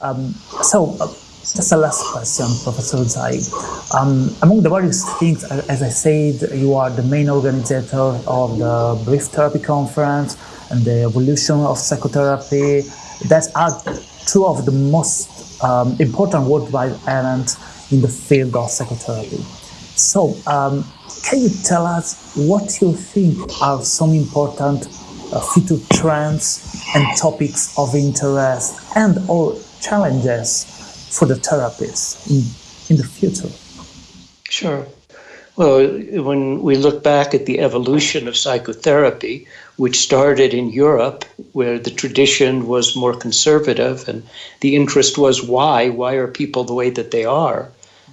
Um, so, uh, just a last question, Professor Zeig. Um, among the various things, as I said, you are the main organizer of the Brief Therapy Conference and the evolution of psychotherapy. That are two of the most um, important worldwide events in the field of psychotherapy. So, um, can you tell us what you think are some important future trends and topics of interest and or challenges for the therapists in, in the future? Sure. Well, when we look back at the evolution of psychotherapy, which started in Europe, where the tradition was more conservative and the interest was why? Why are people the way that they are?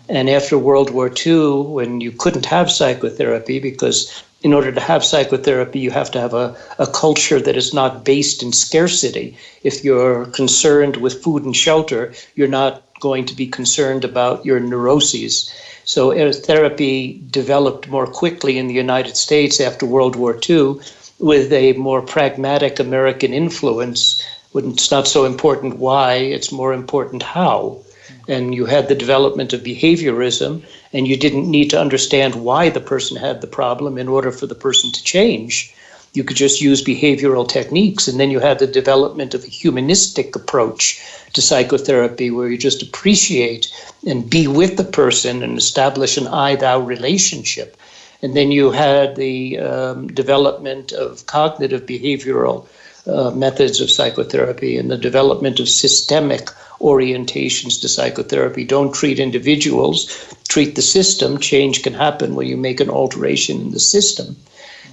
And after World War II, when you couldn't have psychotherapy because in order to have psychotherapy, you have to have a, a culture that is not based in scarcity. If you're concerned with food and shelter, you're not going to be concerned about your neuroses. So uh, therapy developed more quickly in the United States after World War II with a more pragmatic American influence. It's not so important why, it's more important how and you had the development of behaviorism, and you didn't need to understand why the person had the problem in order for the person to change. You could just use behavioral techniques, and then you had the development of a humanistic approach to psychotherapy where you just appreciate and be with the person and establish an I thou relationship. And then you had the um, development of cognitive behavioral uh, methods of psychotherapy and the development of systemic orientations to psychotherapy. Don't treat individuals, treat the system. Change can happen when you make an alteration in the system.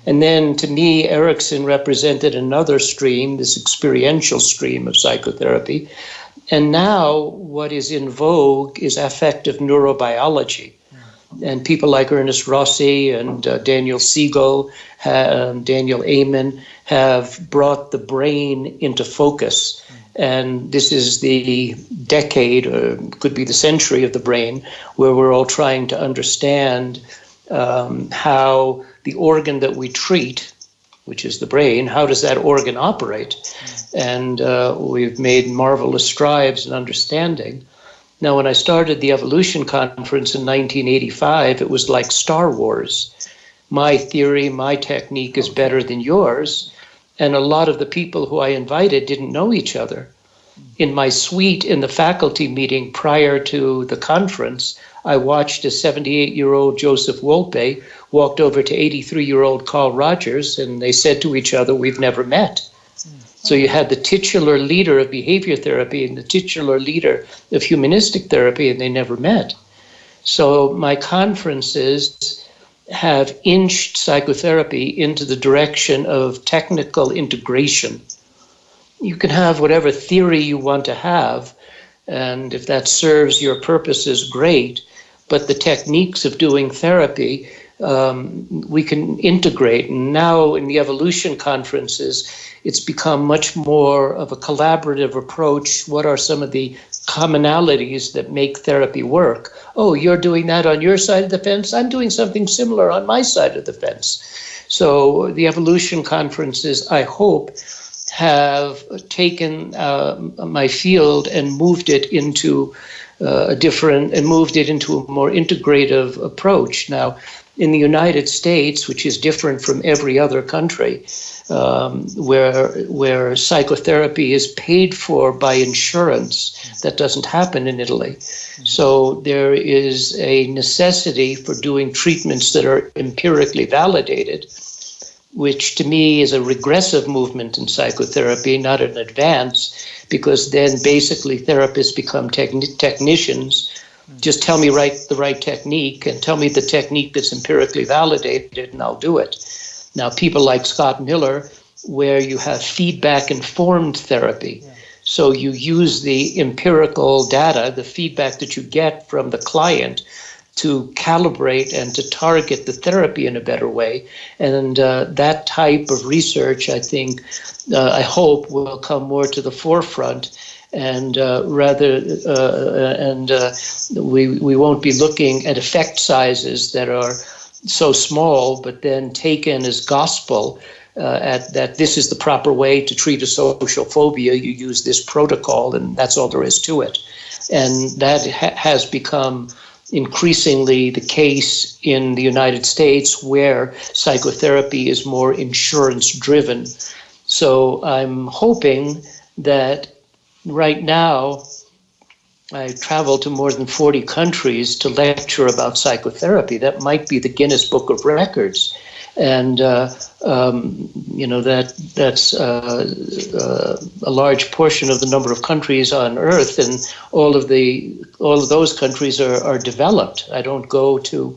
And then to me, Erickson represented another stream, this experiential stream of psychotherapy. And now what is in vogue is affective neurobiology. And people like Ernest Rossi and uh, Daniel Siegel, um, Daniel Amen have brought the brain into focus. And this is the decade, or could be the century of the brain, where we're all trying to understand um, how the organ that we treat, which is the brain, how does that organ operate? And uh, we've made marvelous strides in understanding. Now, when I started the Evolution Conference in 1985, it was like Star Wars. My theory, my technique is better than yours. And a lot of the people who I invited didn't know each other. In my suite in the faculty meeting prior to the conference, I watched a 78 year old Joseph Wolpe walked over to 83 year old Carl Rogers, and they said to each other, We've never met. So you had the titular leader of behavior therapy and the titular leader of humanistic therapy, and they never met. So my conferences have inched psychotherapy into the direction of technical integration. You can have whatever theory you want to have, and if that serves your purposes, great. But the techniques of doing therapy um, we can integrate. And now in the evolution conferences, it's become much more of a collaborative approach. What are some of the commonalities that make therapy work? Oh, you're doing that on your side of the fence. I'm doing something similar on my side of the fence. So the evolution conferences, I hope, have taken uh, my field and moved it into uh, a different and moved it into a more integrative approach. Now, in the United States, which is different from every other country, um, where where psychotherapy is paid for by insurance. That doesn't happen in Italy. So there is a necessity for doing treatments that are empirically validated, which to me is a regressive movement in psychotherapy, not an advance, because then basically therapists become techni- technicians just tell me right the right technique and tell me the technique that's empirically validated and I'll do it. Now people like Scott Miller where you have feedback informed therapy. Yeah. So you use the empirical data, the feedback that you get from the client to calibrate and to target the therapy in a better way. And uh, that type of research, I think, uh, I hope, will come more to the forefront and uh, rather uh, and uh, we we won't be looking at effect sizes that are so small, but then taken as gospel. uh, at that this is the proper way to treat a social phobia. You use this protocol, and that's all there is to it. And that ha- has become increasingly the case in the United States where psychotherapy is more insurance driven. So I'm hoping that right now I travel to more than 40 countries to lecture about psychotherapy. That might be the Guinness Book of Records. And uh, um, you know that that's uh, uh, a large portion of the number of countries on Earth, and all of the all of those countries are, are developed. I don't go to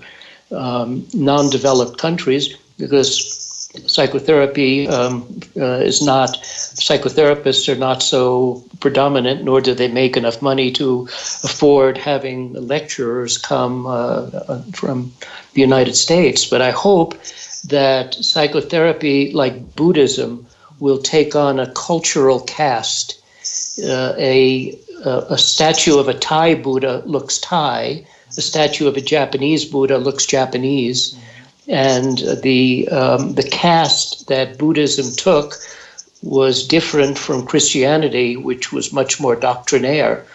um, non-developed countries because psychotherapy um, uh, is not psychotherapists are not so predominant nor do they make enough money to afford having lecturers come uh, from the united states. But i hope that psychotherapy like buddhism will take on a cultural cast. Uh, a, a statue of a thai buddha looks thai. A statue of a japanese buddha looks japanese and the um, the cast that Buddhism took was different from Christianity, which was much more doctrinaire.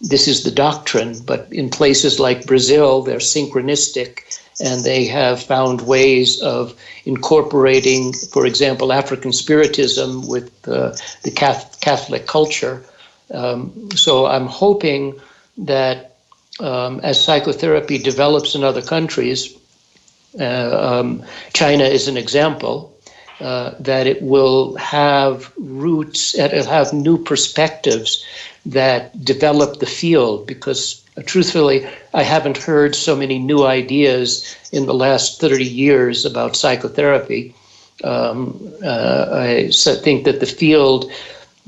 This is the doctrine, but in places like Brazil, they're synchronistic and they have found ways of incorporating, for example, African Spiritism with uh, the Catholic culture. Um, so I'm hoping that um, as psychotherapy develops in other countries, um, China is an example. Uh, that it will have roots, it'll have new perspectives that develop the field because uh, truthfully, I haven't heard so many new ideas in the last 30 years about psychotherapy. Um, uh, I think that the field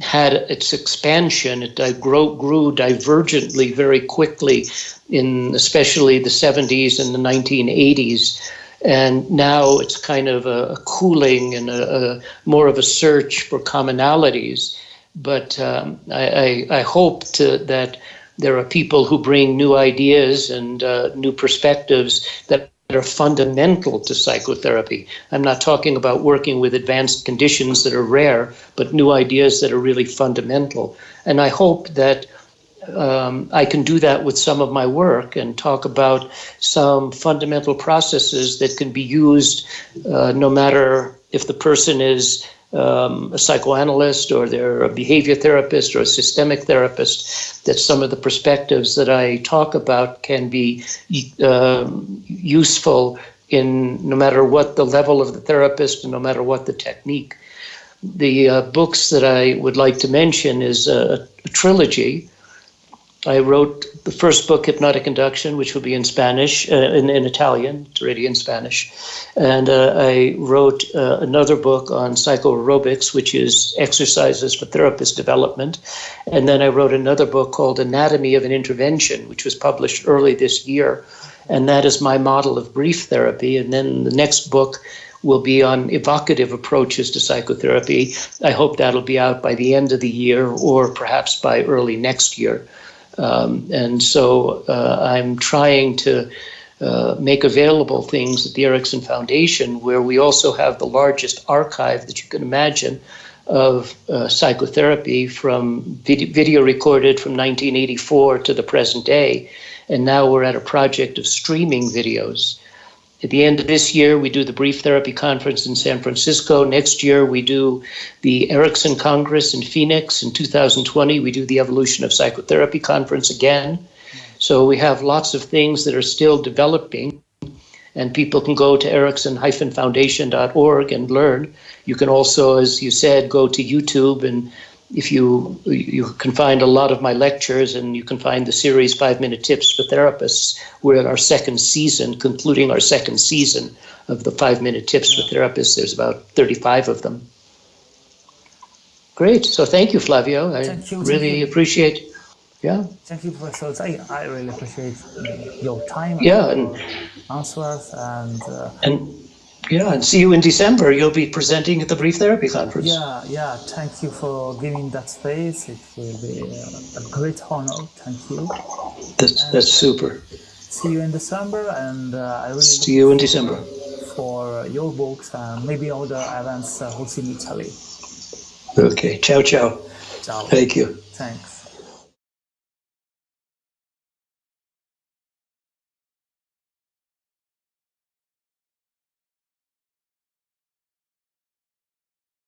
had its expansion. It grew, grew divergently very quickly in especially the 70s and the 1980s. And now it's kind of a, a cooling and a, a, more of a search for commonalities. But um, I, I, I, hope to, that there are people who bring new ideas and uh, new perspectives that are fundamental to psychotherapy. I'm not talking about working with advanced conditions that are rare, but new ideas that are really fundamental. And I hope that um, I can do that with some of my work and talk about some fundamental processes that can be used uh, no matter if the person is um, a psychoanalyst or they're a behavior therapist or a systemic therapist, that some of the perspectives that I talk about can be uh, useful in no matter what the level of the therapist and no matter what the technique. The uh, books that I would like to mention is a, a trilogy I wrote the first book, Hypnotic Induction, which will be in Spanish, uh, in, in Italian, it's already in Spanish. And uh, I wrote uh, another book on psychoaerobics, which is exercises for therapist development. And then I wrote another book called Anatomy of an Intervention, which was published early this year. And that is my model of brief therapy. And then the next book will be on evocative approaches to psychotherapy. I hope that'll be out by the end of the year or perhaps by early next year. Um, and so uh, I'm trying to uh, make available things at the Erickson Foundation, where we also have the largest archive that you can imagine of uh, psychotherapy from video, video, recorded from 1984 to the present day. And now we're at a project of streaming videos. At the end of this year, we do the Brief Therapy Conference in San Francisco. Next year, we do the Erickson Congress in Phoenix. In 2020, we do the Evolution of Psychotherapy Conference again. So we have lots of things that are still developing, and people can go to erickson-foundation.org and learn. You can also, as you said, go to YouTube and if you you can find a lot of my lectures and you can find the series five minute tips for therapists. We're in our second season concluding our second season of the five minute tips for therapists. There's about 35 of them. Great. So thank you flavio. I you, really appreciate yeah. Thank you professor. I, I really appreciate your time yeah and, answers and uh, and yeah, and see you in December. You'll be presenting at the Brief Therapy Conference. Yeah, yeah. Thank you for giving that space. It will be a great honor. Thank you. That's, that's super. See you in December, and uh, I really see you in December. for your books and maybe all the events uh, hosted in Italy. Okay. Ciao, ciao. Ciao. Thank you. Thanks.